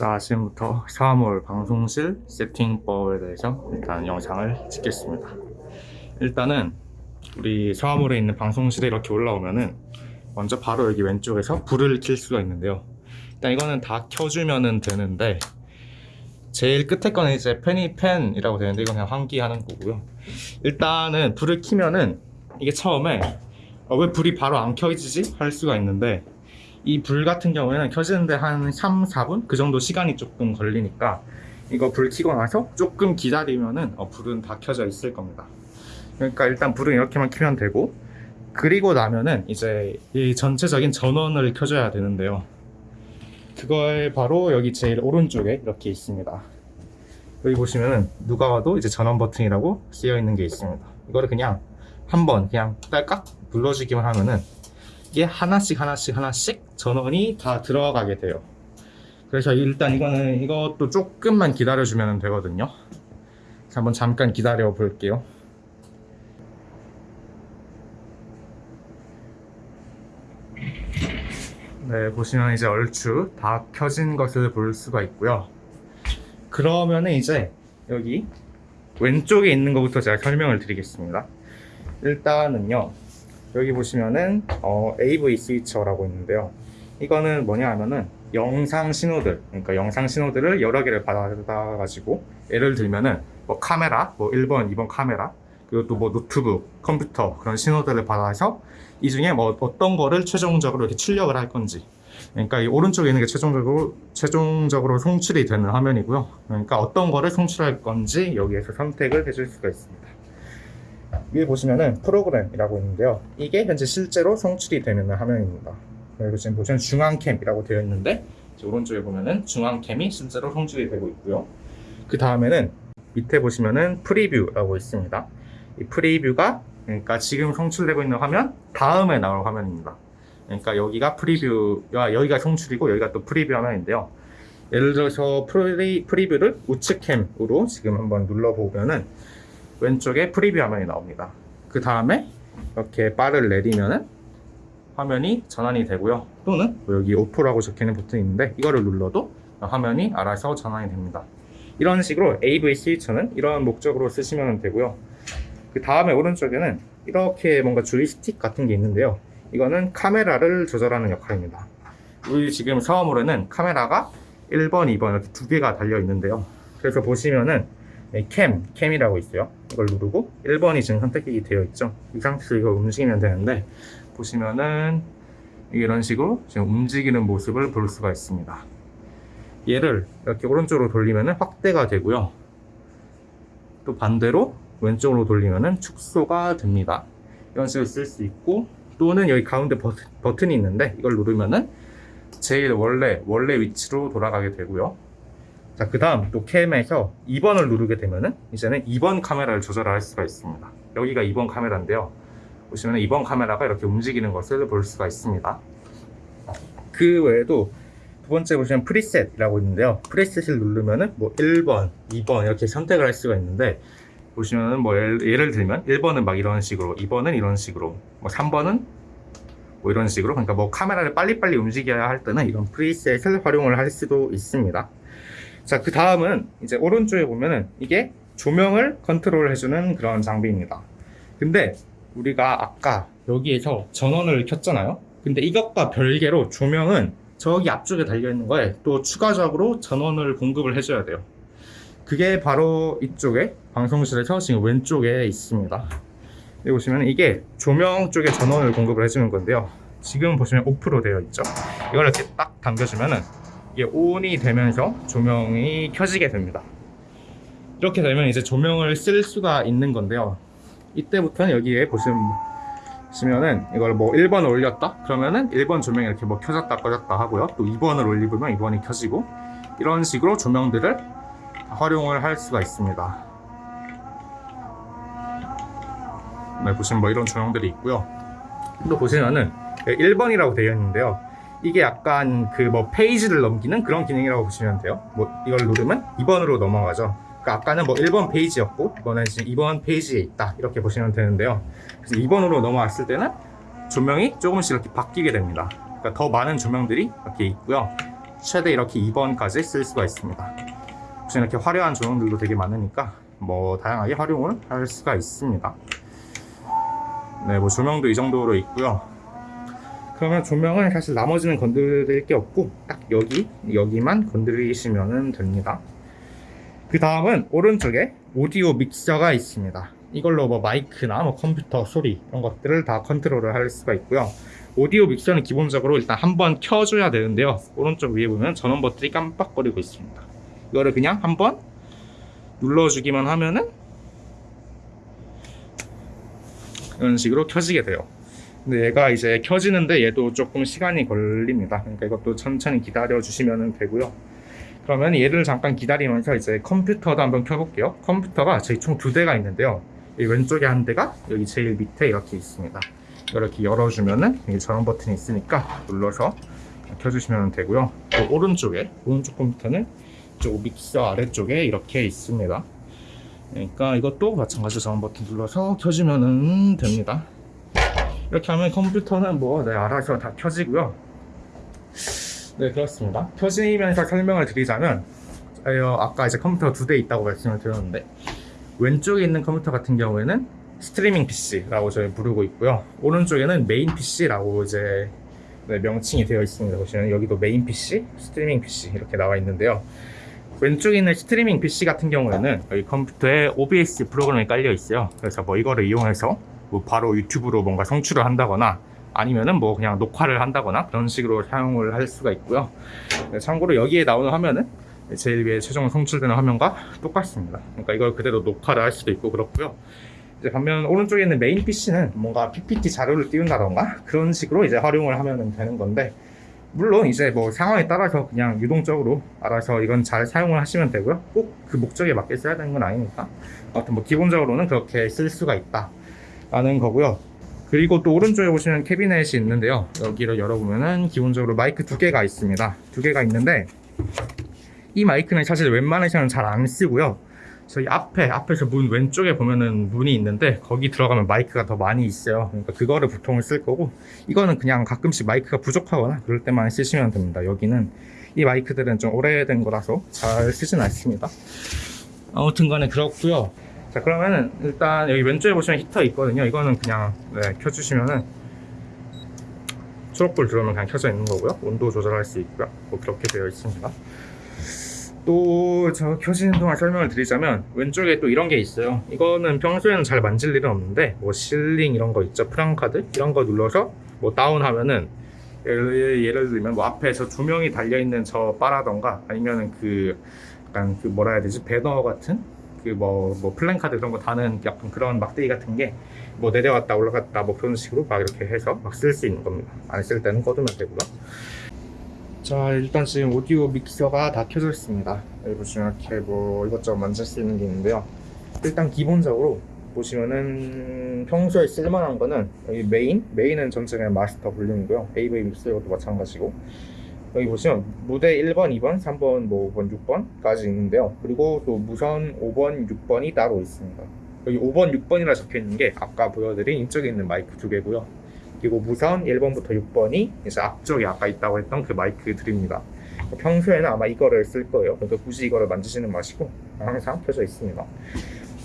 자 지금부터 3월 방송실 세팅법에 대해서 일단 영상을 찍겠습니다. 일단은 우리 3월에 있는 방송실에 이렇게 올라오면은 먼저 바로 여기 왼쪽에서 불을 켤 수가 있는데요. 일단 이거는 다 켜주면은 되는데 제일 끝에 거는 이제 페니펜이라고 되는데 이건 그냥 환기하는 거고요. 일단은 불을 켜면은 이게 처음에 어, 왜 불이 바로 안 켜지지? 할 수가 있는데 이 불 같은 경우에는 켜지는데 한 3, 4분? 그 정도 시간이 조금 걸리니까 이거 불 켜고 나서 조금 기다리면은 어, 불은 다 켜져 있을 겁니다. 그러니까 일단 불은 이렇게만 켜면 되고 그리고 나면은 이제 이 전체적인 전원을 켜줘야 되는데요. 그거에 바로 여기 제일 오른쪽에 이렇게 있습니다. 여기 보시면은 누가 와도 이제 전원 버튼이라고 쓰여 있는 게 있습니다. 이거를 그냥 한번 그냥 딸깍 눌러주기만 하면은 이게 하나씩 하나씩 하나씩 전원이 다 들어가게 돼요. 그래서 일단 이거는 이것도 조금만 기다려 주면 되거든요. 그래서 한번 잠깐 기다려 볼게요. 네 보시면 이제 얼추 다 켜진 것을 볼 수가 있고요. 그러면은 이제 여기 왼쪽에 있는 것부터 제가 설명을 드리겠습니다. 일단은요 여기 보시면은 어, AV 스위처라고 있는데요 이거는 뭐냐 하면은 영상 신호들 그러니까 영상 신호들을 여러 개를 받아 가지고 예를 들면은 뭐 카메라 뭐 1번 2번 카메라 그리고 또 뭐 노트북 컴퓨터 그런 신호들을 받아서 이 중에 뭐 어떤 거를 최종적으로 이렇게 출력을 할 건지. 그러니까 이 오른쪽에 있는 게 최종적으로 최종적으로 송출이 되는 화면이고요. 그러니까 어떤 거를 송출할 건지 여기에서 선택을 해줄 수가 있습니다. 위에 보시면은 프로그램이라고 있는데요. 이게 현재 실제로 송출이 되는 화면입니다 그리고 지금 보시면 중앙cam이라고 되어 있는데 오른쪽에 보면은 중앙cam이 실제로 송출이 되고 있고요. 그 다음에는 밑에 보시면은 프리뷰라고 있습니다. 이 프리뷰가 그러니까 지금 송출되고 있는 화면 다음에 나올 화면입니다. 그러니까 여기가 프리뷰와 여기가 송출이고 여기가 또 프리뷰 화면인데요. 예를 들어서 프리, 프리뷰를 우측cam으로 지금 한번 눌러보면은 왼쪽에 프리뷰 화면이 나옵니다. 그 다음에 이렇게 바를 내리면은 화면이 전환이 되고요. 또는 뭐 여기 auto라고 적혀있는 버튼이 있는데 이거를 눌러도 화면이 알아서 전환이 됩니다. 이런 식으로 AV 스위처는 이런 목적으로 쓰시면 되고요. 그 다음에 오른쪽에는 이렇게 뭔가 조이스틱 같은 게 있는데요. 이거는 카메라를 조절하는 역할입니다. 우리 지금 사업물에는 카메라가 1번, 2번 이렇게 두 개가 달려 있는데요. 그래서 보시면은 네, 캠, 캠이라고 있어요. 이걸 누르고 1번이 지금 선택이 되어 있죠. 이 상태에서 이거 움직이면 되는데 보시면은 이런 식으로 지금 움직이는 모습을 볼 수가 있습니다 얘를 이렇게 오른쪽으로 돌리면은 확대가 되고요 또 반대로 왼쪽으로 돌리면은 축소가 됩니다 이런 식으로 쓸 수 있고 또는 여기 가운데 버튼, 버튼이 있는데 이걸 누르면은 제일 원래 원래 위치로 돌아가게 되고요 자, 그 다음 또 cam에서 2번을 누르게 되면은 이제는 2번 카메라를 조절할 수가 있습니다. 여기가 2번 카메라인데요. 보시면 2번 카메라가 이렇게 움직이는 것을 볼 수가 있습니다. 그 외에도 두 번째 보시면 preset이라고 있는데요. preset을 누르면은 뭐 1번, 2번 이렇게 선택을 할 수가 있는데 보시면은 뭐 예를, 예를 들면 1번은 막 이런 식으로, 2번은 이런 식으로, 뭐 3번은 뭐 이런 식으로 그러니까 뭐 카메라를 빨리빨리 움직여야 할 때는 이런 preset을 활용을 할 수도 있습니다. 자, 그 다음은 이제 오른쪽에 보면은 이게 조명을 컨트롤 해주는 그런 장비입니다. 근데 우리가 아까 여기에서 전원을 켰잖아요. 근데 이것과 별개로 조명은 저기 앞쪽에 달려있는 거에 또 추가적으로 전원을 공급을 해줘야 돼요. 그게 바로 이쪽에 방송실에서 지금 왼쪽에 있습니다. 여기 보시면 이게 조명 쪽에 전원을 공급을 해주는 건데요. 지금 보시면 오프로 되어 있죠. 이걸 이렇게 딱 당겨주면은 이게 온이 되면서 조명이 켜지게 됩니다 이렇게 되면 이제 조명을 쓸 수가 있는 건데요 이때부터는 여기에 보시면 은 이걸 뭐 1번을 올렸다? 그러면은 1번 조명이 이렇게 뭐 켜졌다 꺼졌다 하고요. 또 2번을 올리면 2번이 켜지고 이런 식으로 조명들을 활용을 할 수가 있습니다. 네, 보시면 뭐 이런 조명들이 있고요. 또 보시면은 1번이라고 되어 있는데요. 이게 약간 그 뭐 페이지를 넘기는 그런 기능이라고 보시면 돼요. 뭐 이걸 누르면 2번으로 넘어가죠 그러니까 아까는 뭐 1번 페이지였고 이번엔 지금 2번 페이지에 있다 이렇게 보시면 되는데요 그래서 2번으로 넘어왔을 때는 조명이 조금씩 이렇게 바뀌게 됩니다 그러니까 더 많은 조명들이 이렇게 있고요 최대 이렇게 2번까지 쓸 수가 있습니다. 혹시 이렇게 화려한 조명들도 되게 많으니까 뭐 다양하게 활용을 할 수가 있습니다. 네, 뭐 조명도 이 정도로 있고요. 그러면 조명은 사실 나머지는 건드릴 게 없고 딱 여기 여기만 건드리시면 됩니다. 그 다음은 오른쪽에 오디오 믹서가 있습니다. 이걸로 뭐 마이크나 뭐 컴퓨터 소리 이런 것들을 다 컨트롤을 할 수가 있고요. 오디오 믹서는 기본적으로 일단 한번 켜줘야 되는데요. 오른쪽 위에 보면 전원 버튼이 깜빡거리고 있습니다. 이거를 그냥 한번 눌러주기만 하면은 이런 식으로 켜지게 돼요. 근데 얘가 이제 켜지는데 얘도 조금 시간이 걸립니다. 그러니까 이것도 천천히 기다려 주시면 되고요. 그러면 얘를 잠깐 기다리면서 이제 컴퓨터도 한번 켜볼게요. 컴퓨터가 저희 총 두 대가 있는데요. 이 왼쪽에 한 대가 여기 제일 밑에 이렇게 있습니다. 이렇게 열어주면은 여기 전원 버튼이 있으니까 눌러서 켜주시면 되고요. 또 오른쪽에 오른쪽 컴퓨터는 저 믹서 아래쪽에 이렇게 있습니다. 그러니까 이것도 마찬가지로 전원 버튼 눌러서 켜주면 됩니다. 이렇게 하면 컴퓨터는 뭐 네, 알아서 다 켜지고요. 네 그렇습니다. 켜지면서 설명을 드리자면 어, 아까 이제 컴퓨터 두대 있다고 말씀을 드렸는데 왼쪽에 있는 컴퓨터 같은 경우에는 스트리밍 PC라고 저희 부르고 있고요. 오른쪽에는 main PC라고 이제 네, 명칭이 되어 있습니다. 보시면 여기도 main PC, 스트리밍 PC 이렇게 나와 있는데요. 왼쪽에 있는 스트리밍 PC 같은 경우에는 여기 컴퓨터에 OBS 프로그램이 깔려 있어요. 그래서 뭐 이거를 이용해서 뭐 바로 유튜브로 뭔가 송출을 한다거나 아니면은 뭐 그냥 녹화를 한다거나 그런 식으로 사용을 할 수가 있고요. 네, 참고로 여기에 나오는 화면은 제일 위에 최종 송출되는 화면과 똑같습니다. 그러니까 이걸 그대로 녹화를 할 수도 있고 그렇고요. 이제 반면 오른쪽에 있는 메인 PC는 뭔가 PPT 자료를 띄운다던가 그런 식으로 이제 활용을 하면 되는 건데 물론 이제 뭐 상황에 따라서 그냥 유동적으로 알아서 이건 잘 사용을 하시면 되고요. 꼭 그 목적에 맞게 써야 되는 건 아니니까. 아무튼 뭐 기본적으로는 그렇게 쓸 수가 있다 라는 거고요. 그리고 또 오른쪽에 보시면 캐비넷이 있는데요. 여기를 열어보면은 기본적으로 마이크 두 개가 있습니다. 두 개가 있는데 이 마이크는 사실 웬만해서는 잘안 쓰고요. 저희 앞에 앞에서 문 왼쪽에 보면은 문이 있는데 거기 들어가면 마이크가 더 많이 있어요. 그러니까 그거를 보통 쓸 거고 이거는 그냥 가끔씩 마이크가 부족하거나 그럴 때만 쓰시면 됩니다. 여기는 이 마이크들은 좀 오래된 거라서 잘 쓰진 않습니다. 아무튼 간에 그렇고요. 자 그러면은 일단 여기 왼쪽에 보시면 히터 있거든요. 이거는 그냥 네, 켜주시면은 초록불 들어오면 그냥 켜져 있는 거고요. 온도 조절할 수 있고요. 뭐 그렇게 되어 있습니다. 또저 켜지는 동안 설명을 드리자면 왼쪽에 또 이런 게 있어요. 이거는 평소에는 잘 만질 일은 없는데 뭐 실링 이런 거 있죠. 프랑카드 이런 거 눌러서 뭐 다운하면은 예를, 예를 들면 뭐 앞에서 조명이 달려 있는 저 바라던가 아니면은 그 약간 그 뭐라 해야 되지 배너 같은 그뭐 뭐 플랜카드 그런 거 다는 약간 그런 막대기 같은 게 뭐 내려갔다 올라갔다 뭐 그런 식으로 막 이렇게 해서 막 쓸 수 있는 겁니다. 안 쓸 때는 꺼두면 되고요. 자 일단 지금 오디오 믹서가 다 켜져 있습니다 여기 보시면 이렇게 뭐 이것저것 만질 수 있는 게 있는데요 일단 기본적으로 보시면은 평소에 쓸만한 거는 여기 메인 메인은 전체 그냥 마스터 볼륨이고요 AV 믹서 이것도 마찬가지고 여기 보시면 무대 1번, 2번, 3번, 뭐 5번, 6번까지 있는데요 그리고 또 무선 5번, 6번이 따로 있습니다 여기 5번, 6번이라 적혀 있는 게 아까 보여드린 이쪽에 있는 마이크 두 개고요 그리고 무선 1번부터 6번이 이제 앞쪽에 아까 있다고 했던 그 마이크들입니다. 평소에는 아마 이거를 쓸 거예요. 그러니까 굳이 이거를 만지지는 마시고 항상 켜져 있습니다.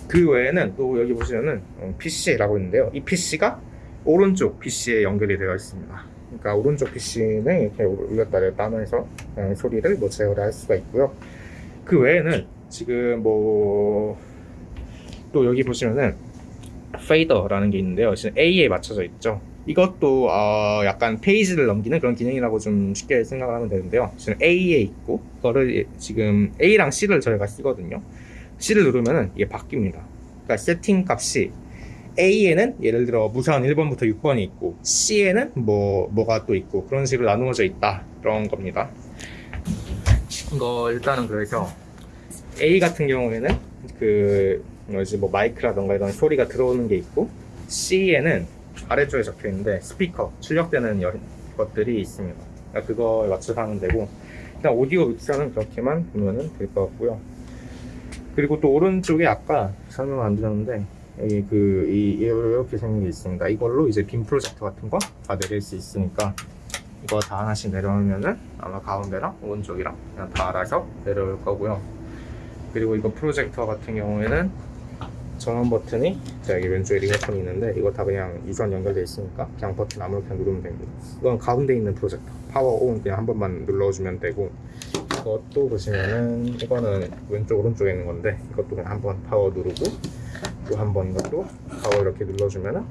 그 외에는 또 여기 보시면은 PC라고 있는데요. 이 PC가 오른쪽 PC에 연결이 되어 있습니다. 그러니까 오른쪽 PC는 이렇게 올렸다 내렸다 하면서 소리를 뭐 제어를 할 수가 있고요. 그 외에는 지금 뭐 또 여기 보시면은 페이더라는 게 있는데요. 지금 A에 맞춰져 있죠. 이것도 어 약간 페이지를 넘기는 그런 기능이라고 좀 쉽게 생각을 하면 되는데요. 지금 A에 있고 그거를 지금 A랑 C를 저희가 쓰거든요. C를 누르면은 이게 바뀝니다. 그러니까 세팅 값이 A에는 예를 들어 무선 1번부터 6번이 있고 C에는 뭐 뭐가 또 있고 그런 식으로 나누어져 있다 그런 겁니다. 이거 일단은 그래서 A 같은 경우에는 그 뭐지 뭐 마이크라던가 이런 소리가 들어오는 게 있고 C에는 아래쪽에 적혀 있는데 스피커 출력되는 여- 것들이 있습니다. 그러니까 그거에 맞춰서 하면 되고 일단 오디오 믹서는 그렇게만 보면은 될 것 같고요. 그리고 또 오른쪽에 아까 설명 안 드렸는데 그 이, 이렇게 생긴 게 있습니다. 이걸로 이제 빔 프로젝터 같은 거 다 내릴 수 있으니까 이거 다 하나씩 내려오면은 아마 가운데랑 오른쪽이랑 그냥 다 알아서 내려올 거고요. 그리고 이거 프로젝터 같은 경우에는 전원 버튼이 자 여기 왼쪽에 리모컨이 있는데 이거 다 그냥 유선 연결돼 있으니까 그냥 버튼 아무렇게나 누르면 됩니다. 이건 가운데 있는 프로젝터 power on 그냥 한 번만 눌러주면 되고 이것도 보시면은 이거는 왼쪽 오른쪽에 있는 건데 이것도 그냥 한 번 파워 누르고 또 한 번 이것도 파워 이렇게 눌러주면은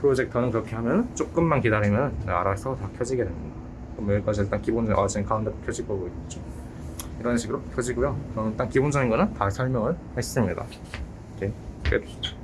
프로젝터는 그렇게 하면 조금만 기다리면 알아서 다 켜지게 됩니다. 그럼 여기까지 일단 기본적으로 아 지금 가운데 켜질 거고 있죠. 이런 식으로 켜지고요. 그럼 일단 기본적인 거는 다 설명을 했습니다. 오케이 끝.